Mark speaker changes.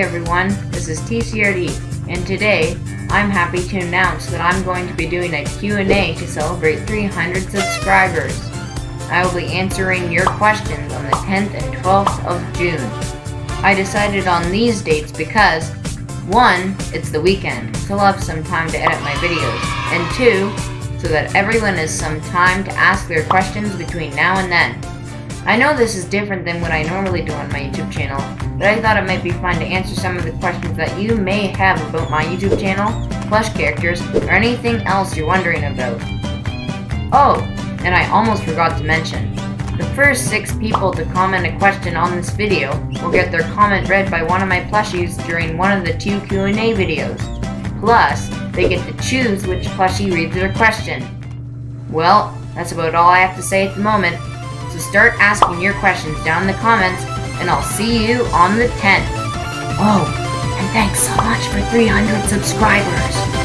Speaker 1: everyone, this is TCRD, and today I'm happy to announce that I'm going to be doing a Q&A to celebrate 300 subscribers. I will be answering your questions on the 10th and 12th of June. I decided on these dates because, one, it's the weekend, so I'll have some time to edit my videos, and two, so that everyone has some time to ask their questions between now and then. I know this is different than what I normally do on my YouTube channel, but I thought it might be fun to answer some of the questions that you may have about my YouTube channel, plush characters, or anything else you're wondering about. Oh, and I almost forgot to mention, the first six people to comment a question on this video will get their comment read by one of my plushies during one of the two Q&A videos. Plus, they get to choose which plushie reads their question. Well, that's about all I have to say at the moment. So start asking your questions down in the comments, and I'll see you on the 10th. Oh, and thanks so much for 300 subscribers.